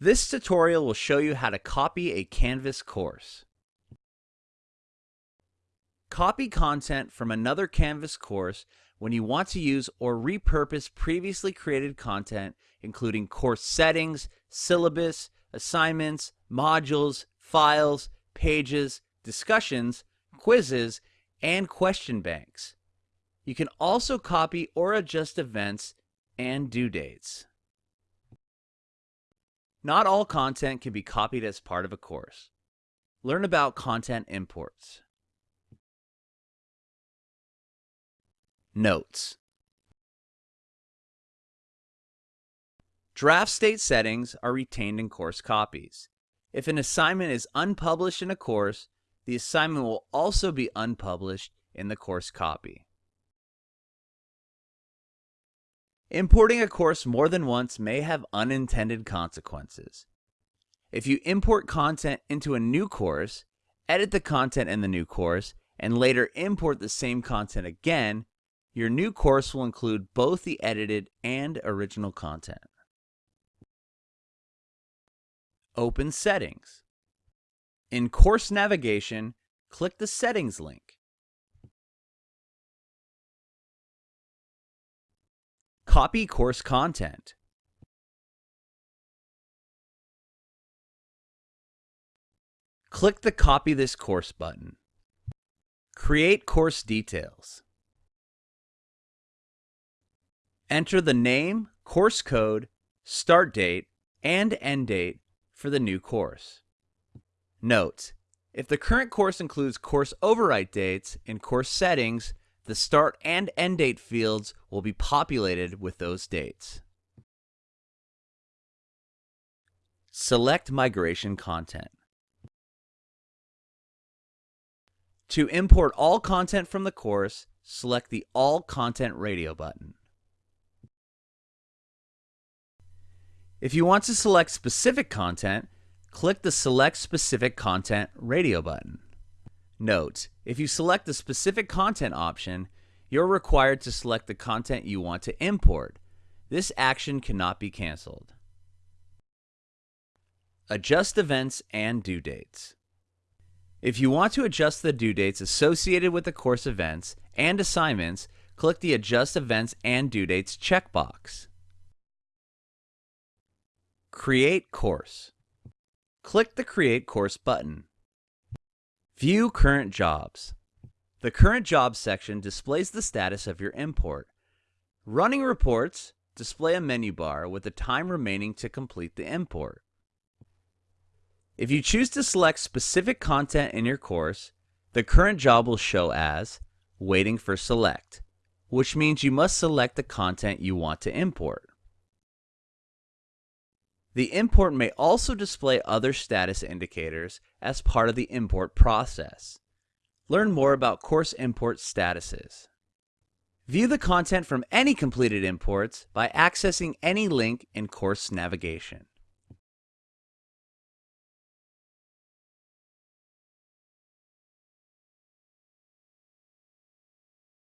This tutorial will show you how to copy a Canvas course. Copy content from another Canvas course when you want to use or repurpose previously created content including course settings, syllabus, assignments, modules, files, pages, discussions, quizzes, and question banks. You can also copy or adjust events and due dates. Not all content can be copied as part of a course. Learn about content imports. Notes Draft state settings are retained in course copies. If an assignment is unpublished in a course, the assignment will also be unpublished in the course copy. Importing a course more than once may have unintended consequences. If you import content into a new course, edit the content in the new course, and later import the same content again, your new course will include both the edited and original content. Open Settings. In Course Navigation, click the Settings link. Copy course content. Click the Copy this course button. Create course details. Enter the name, course code, start date, and end date for the new course. Note, if the current course includes course overwrite dates in course settings, the start and end date fields will be populated with those dates. Select migration content. To import all content from the course, select the All Content Radio button. If you want to select specific content, click the Select Specific Content radio button. Note, if you select the Specific Content option, you're required to select the content you want to import. This action cannot be canceled. Adjust events and due dates. If you want to adjust the due dates associated with the course events and assignments, click the Adjust Events and Due Dates checkbox. Create Course. Click the Create Course button. View Current Jobs. The Current Jobs section displays the status of your import. Running reports display a menu bar with the time remaining to complete the import. If you choose to select specific content in your course, the current job will show as Waiting for Select, which means you must select the content you want to import. The import may also display other status indicators as part of the import process. Learn more about course import statuses. View the content from any completed imports by accessing any link in course navigation.